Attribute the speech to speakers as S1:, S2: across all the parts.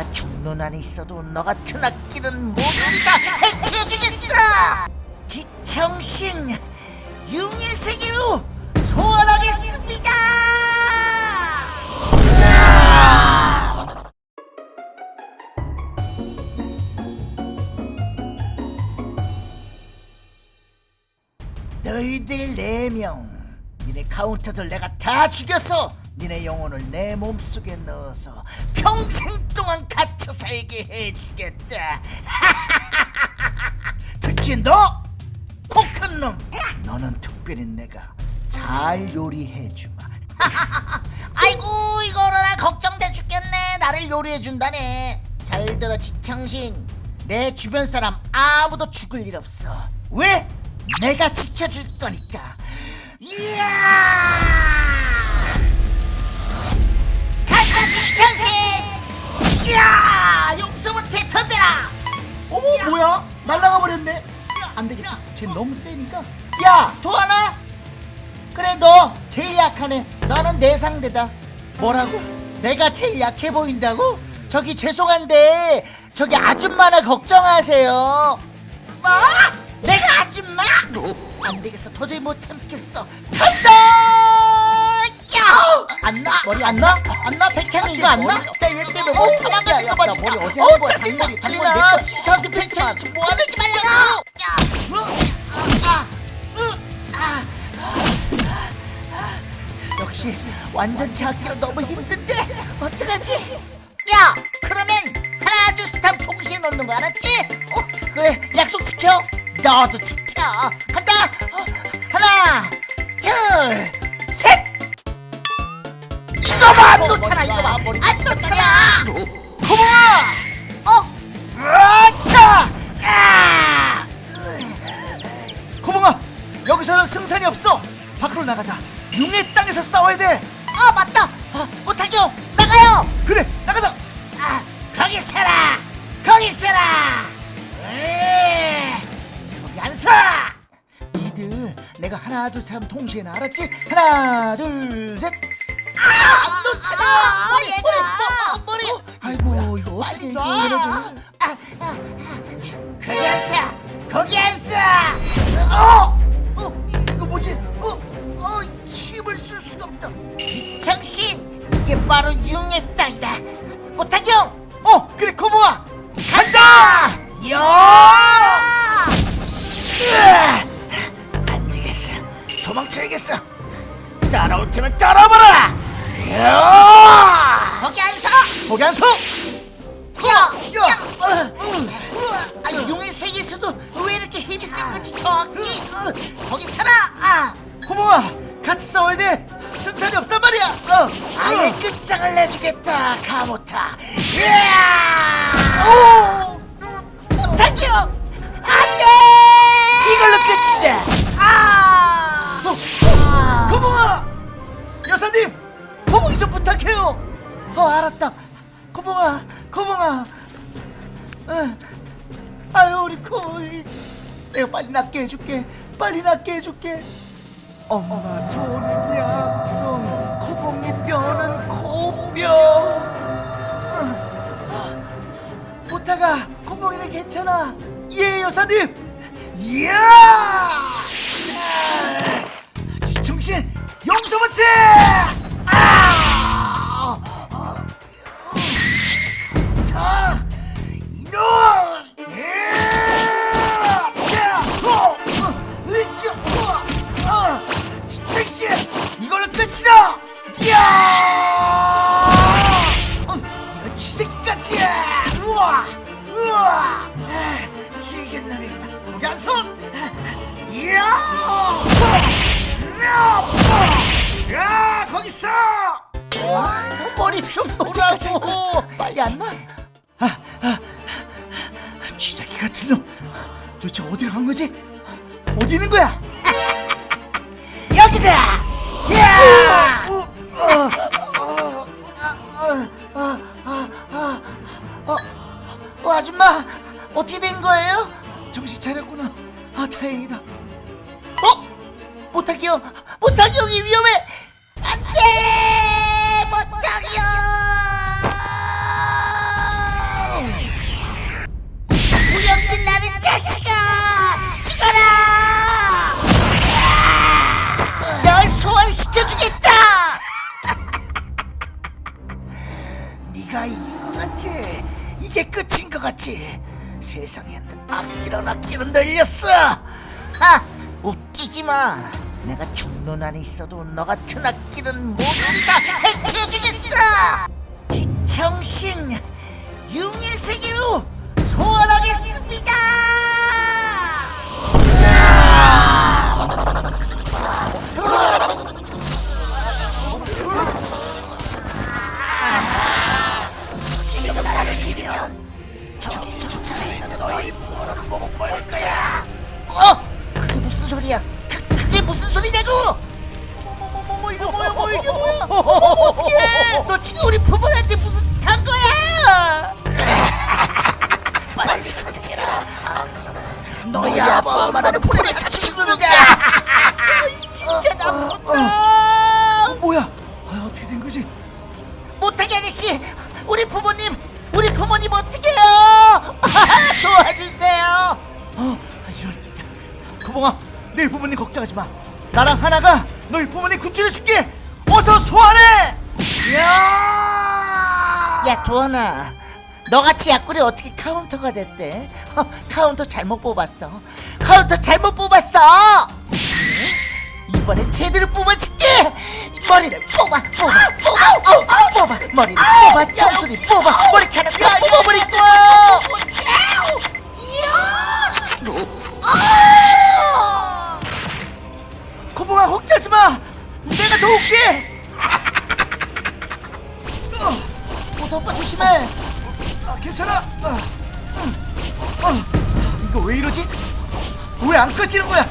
S1: 내가 죽는 안에 있어도 너 같은 악기는 모조리 다 해체해주겠어! 지청신 융의 세계로 소환하겠습니다! 너희들 네명 니네 카운터들 내가 다 죽여서 니네 영혼을 내 몸속에 넣어서 평생 동안 갇혀 살게 해주겠다. 특히 너 포큰놈. 너는 특별히 내가 잘 요리해주마. 아이고 이거라 나 걱정돼 죽겠네. 나를 요리해준다네. 잘 들어 지창신. 내 주변 사람 아무도 죽을 일 없어. 왜? 내가 지켜줄 거니까. 이야 뭐야 날라가 버렸네 안 되겠다 쟤 너무 세니까 야 도하나 그래 너 제일 약하네 너는 내 상대다 뭐라고? 내가 제일 약해 보인다고? 저기 죄송한데 저기 아줌마나 걱정하세요 뭐? 내가 아줌마? 안 되겠어 도저히 못 참겠어 간다 야! 안 나? 머리 안 나? 안 나? 백향 이거 안 나? 자 이럴 때는 뭐 가만 가지고 봐 진짜 머리 어제 어 짜증나 달리나 치사하게 백향 뭐하는 짓 말라고 야! 아, 아, 아, 역시 완전체 하기가 너무 힘든데 어떡하지? 야 그러면 하나 둘셋 하면 동시에 넣는 거 알았지? 어 그래 약속 지켜 너도 지켜 간다 어, 하나 봐 안 놓잖아 이거 봐 안 놓잖아 고마워. 어? 아차 아!
S2: 고봉아 여기서는 승산이 없어. 밖으로 나가자. 융의 땅에서 싸워야 돼.
S1: 어 맞다. 어, 못하죠. 나가요.
S2: 그래 나가자.
S1: 아, 거기 있어라. 거기 있어라. 에이, 거기 안 서!
S2: 니들 내가 하나 둘셋 하면 동시에 나 알았지? 하나 둘셋
S1: 아, 놓잖아 얘가 머리
S2: 아이고 이거 어떻게 이거
S1: 아, 아, 아. 거기 안 서! 거기 안 서! 어!
S2: 어 이거 뭐지? 어
S1: 어, 힘을 쓸 수가 없다 지청신 이게 바로 융의 땅이다 못하경
S2: 어 그래 고봉아
S1: 간다! 야! 안 되겠어. 도망쳐야겠어. 따라올 테면 따라와봐라! 야! 거기 안 서!
S2: 거기 안 서
S1: 야!
S2: 야!
S1: 야! 어, 아, 용의 세계에서도 왜 이렇게 힘이 센 건지 정확히 어, 거기 서라! 아!
S2: 고봉아 같이 싸워야 돼 승산이 없단 말이야 어
S1: 아예 끝장을 내주겠다, 가모타! 야! 오! 못하기요! 안 돼! 이걸로 끝이다! 아! 아!
S2: 고봉아 여사님 고봉이 좀 부탁해요. 어 알았다. 고봉아 고봉아. 어, 아유 우리 코이. 내가 빨리 낫게 해줄게. 빨리 낫게 해줄게. 엄마 손은 약손 코봉이 뼈는 코뼈. 어, 부탁아 고봉이는 괜찮아. 예 여사님. 이야 끝이다! 이야! 어, 쥐새끼같이! 우와! 우와! 아, 지긴 놈이 안손! 이야! 야, 야 거기 있어?
S1: 아, 머리 좀 놓으라고!
S2: 빨리 안 나? 아, 아, 쥐새끼 같은 놈. 도대체 어디로 간 거지? 어디 있는 거야?
S1: 여기다!
S2: 어, 아줌마 어떻게 된 거예요? 정신 차렸구나. 아 다행이다. 어? 못하기 형, 못하기 형이 위험해.
S1: 안돼. 같지? 세상엔 악기란 악기는 늘렸어. 하, 웃기지 마. 내가 중론 안에 있어도 너 같은 악기는 모조리 다해 저기 저쪽에 있는 너희 부모는 못볼 거야. 어? 그게 무슨 소리야? 그, 그게 무슨 소리냐고? 어머머머 이게 뭐야 뭐 이게 뭐야? 어떡해? 너 지금 우리 부모한테 무슨 짓한 거야? 빨리 선택해라. 너희 아빠 엄마를 불에 다 죽는다. 진 걱정하지 마. 나랑 하나가 너희 부모님 구출해줄게. 어서 소환해. 야, 야 도원아, 너같이 약골이 어떻게 카운터가 됐대? 어, 카운터 잘못 뽑았어. 카운터 잘못 뽑았어. 이번엔 제대로 뽑아줄게. 머리를 뽑아, 뽑아, 뽑아, 뽑아, 뽑아, 머리를 뽑아, 청순이 뽑아, 머리카락 어, 이거 왜 이러지? 왜 안 꺼지는 거야?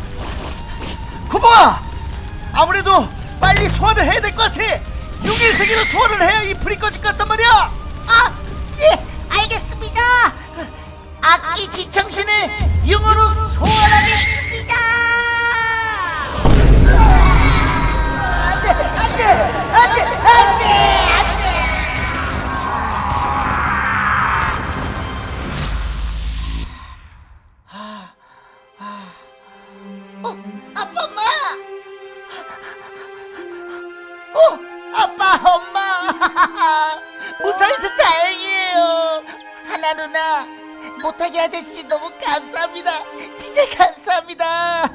S1: 거봉아! 아무래도 빨리 소환을 해야 될 것 같아! 용의 세계로 소환을 해야 이 불이 꺼질 것 같단 말이야! 아! 예! 알겠습니다! 악기 지청신을 용으로 소환하겠습니다! 아빠 엄마! 무사해서 다행이에요. 하나 누나 못하게 아저씨 너무 감사합니다. 진짜 감사합니다.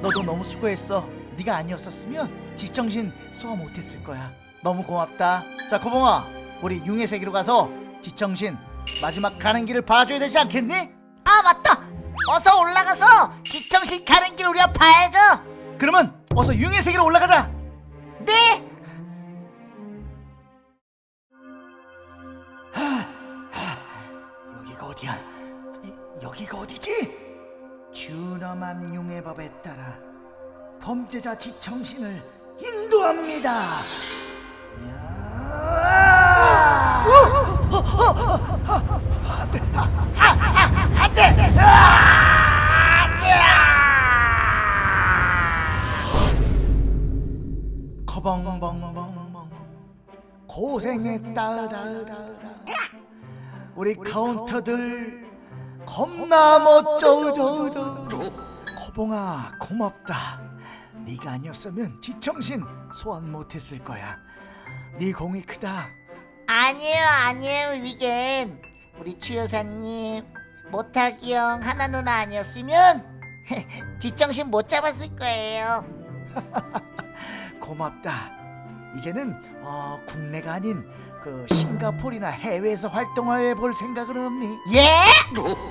S1: 너도 너무 수고했어. 네가 아니었었으면 지정신 소화 못했을 거야. 너무 고맙다. 자 고봉아 우리 융의 세계로 가서 지정신 마지막 가는 길을 봐줘야 되지 않겠니? 아 맞다. 어서 올라가서 지청신 가는 길 우리가 봐야죠. 그러면 어서 융의 세계로 올라가자. 네 준엄한 융의 법에 따라 범죄자 지청신을 인도합니다 야! 안돼 안돼 커벙벙벙벙 고생했다 우리 카운터들 겁나 멋져 저저. 코봉아 고맙다. 네가 아니었으면 지청신 소환 못했을 거야. 네 공이 크다. 아니에요 아니에요 위겐. 우리 추 여사님 못하기 형 하나 누나 아니었으면 지정신 못 잡았을 거예요. 고맙다. 이제는 어, 국내가 아닌 그 싱가포르나 해외에서 활동해 볼 생각은 없니? 예?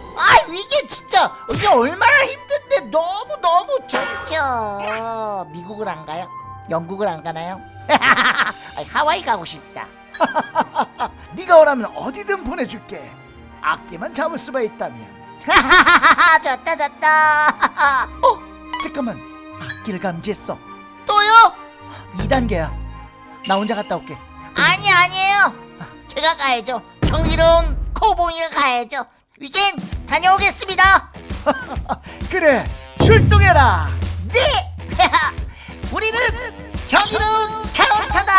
S1: 아 이게 얼마나 힘든데 너무 너무 좋죠. 미국을 안 가요? 영국을 안 가나요? 하와이 가고 싶다. 네가 원하면 어디든 보내줄게. 악기만 잡을 수만 있다면. 좋다 좋다. 어? 잠깐만. 악기를 감지했어. 또요? 2단계야. 나 혼자 갔다 올게. 아니 아니에요. 제가 가야죠. 경이로운 코봉이가 가야죠. 위겐 다녀오겠습니다 그래 출동해라. 네! 우리는 경이로운 카운터다